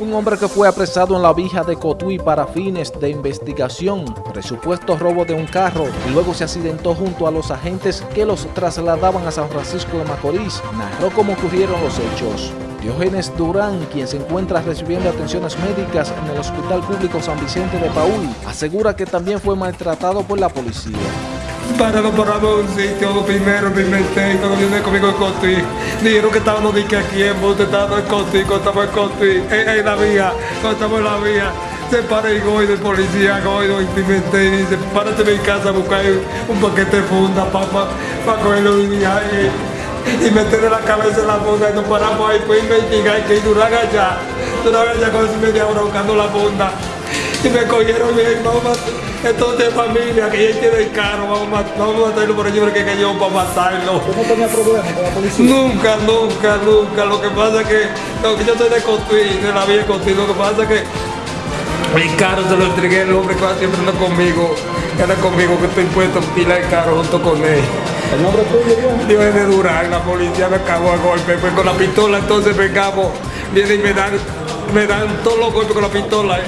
Un hombre que fue apresado en la vija de Cotuí para fines de investigación, presupuesto robo de un carro y luego se accidentó junto a los agentes que los trasladaban a San Francisco de Macorís, narró cómo ocurrieron los hechos. Diógenes Durán, quien se encuentra recibiendo atenciones médicas en el Hospital Público San Vicente de Paúl, asegura que también fue maltratado por la policía. Para no paramos un sitio, primero me inventé, cuando vine conmigo en Cotuí. Dijeron que estábamos de que aquí en Monte, estábamos en Cotuí, cuando estamos en Cotuí, en, en, la vía, cuando estamos en la vía. Se para el goy del policía, goy, lo implementé y dice, párate en mi casa a buscar un paquete de funda para pa, pa cogerlo y viaje y meterle la cabeza en la funda y nos paramos ahí, pues investigar que Durán allá, Durán allá con media hora buscando la funda y me cogieron bien, vamos a entonces familia, que ella tiene el carro, vamos a, vamos a matarlo por allí porque que yo para matarlo. ¿Usted no tenía problemas con la policía? Nunca, nunca, nunca. Lo que pasa es que, no, que yo soy de Cotuí, de la vía de Cotuí, lo que pasa es que mi carro se lo entregué el hombre que va siempre anda conmigo, anda conmigo, que estoy puesto a pilar el carro junto con él. ¿El nombre tuyo, Dios? Dios es de Durán, la policía me cagó a golpe, pues con la pistola entonces vengamos, viene y me dan, me dan todos los golpes con la pistola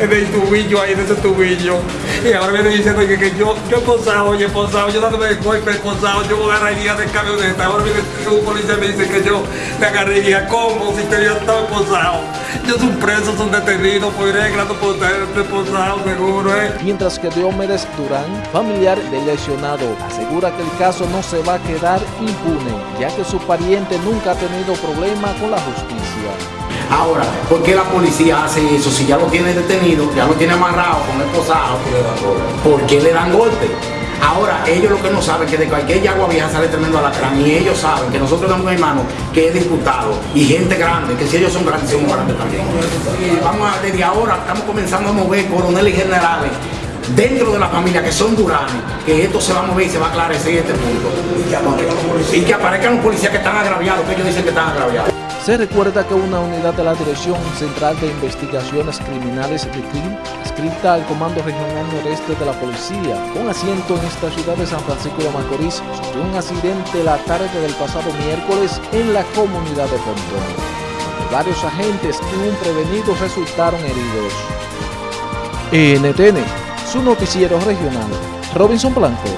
en el tubillo ahí, en ese tubillo. Y ahora viene diciendo que, que yo, yo posado, oye, posado, yo dándome golpe posado, yo agarraría de camioneta. Ahora viene un policía me dice que yo me agarraría como si te hubiera estado posado. Yo soy preso, son detenidos, por regla, no puedo estar posado, seguro, ¿eh? Mientras que Diomedes Durán, familiar del lesionado, asegura que el caso no se va a quedar impune, ya que su pariente nunca ha tenido problema con la justicia. Ahora, ¿por qué la policía hace eso? Si ya lo tiene detenido, ya lo tiene amarrado con el posado, ¿por qué le dan golpe? Ahora, ellos lo que no saben es que de cualquier yagua vieja sale tremendo alacrán y ellos saben que nosotros tenemos un hermano que es diputado y gente grande, que si ellos son grandes, somos grandes también. Y vamos a, desde ahora, estamos comenzando a mover coroneles y generales dentro de la familia que son duranes, que esto se va a mover y se va a aclarecer este punto. Y que aparezcan los policías que están agraviados, que ellos dicen que están agraviados. Se recuerda que una unidad de la Dirección Central de Investigaciones Criminales de CRIM, adscrita al Comando Regional Noreste de la Policía, con asiento en esta ciudad de San Francisco de Macorís, sufrió un accidente la tarde del pasado miércoles en la comunidad de Pontón. Varios agentes y un prevenido resultaron heridos. NTN, su noticiero regional, Robinson Blanco.